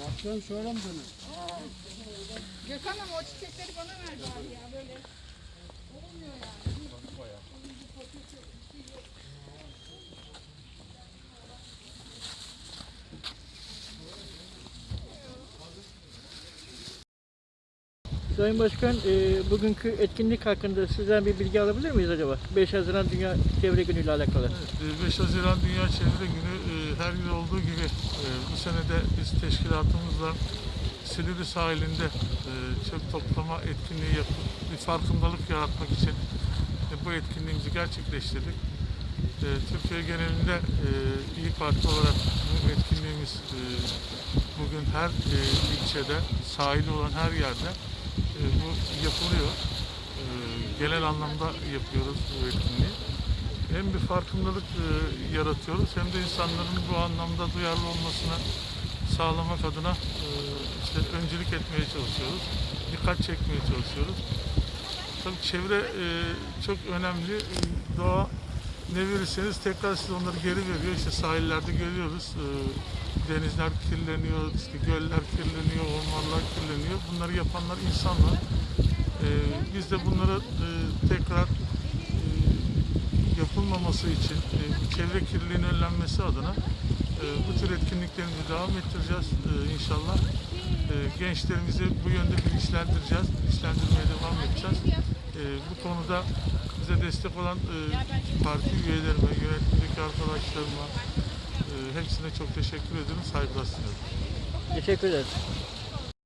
Bakıyorum şöyle mi dönüyor? Gökhan ama o çiçekleri bana ver bari ya böyle. Olmuyor yani. Sayın Başkan, e, bugünkü etkinlik hakkında sizden bir bilgi alabilir miyiz acaba? 5 Haziran Dünya Çevre Günü ile alakalı. Evet, e, 5 Haziran Dünya Çevre Günü e, her yıl olduğu gibi e, bu sene de biz teşkilatımızla Silivri sahilinde e, çöp toplama etkinliği yapıp bir farkındalık yaratmak için e, bu etkinliğimizi gerçekleştirdik. E, Türkiye genelinde e, İyi Parti olarak bu etkinliğimiz e, bugün her e, ilçede, sahili olan her yerde e, yapılıyor. E, genel anlamda yapıyoruz bu etkinliği hem bir farkındalık e, yaratıyoruz hem de insanların bu anlamda duyarlı olmasını sağlamak adına e, işte öncülük etmeye çalışıyoruz. Dikkat çekmeye çalışıyoruz. Tabii çevre e, çok önemli. E, Doğa ne verirseniz tekrar size onları geri veriyor. İşte sahillerde görüyoruz. E, denizler kirleniyor, işte göller kirleniyor, ormanlar kirleniyor. Bunları yapanlar insanlar. E, biz de bunları e, tekrar e, yapılmaması için, e, çevre kirliliğinin önlenmesi adına bu tür etkinliklerimizi devam ettireceğiz inşallah. Gençlerimizi bu yönde bilinçlendireceğiz, bilinçlendirmeye devam edeceğiz. Bu konuda bize destek olan parti üyelerime, yönetimdeki arkadaşlarıma hepsine çok teşekkür ederim, saygılar sunuyorum. Teşekkür ederiz.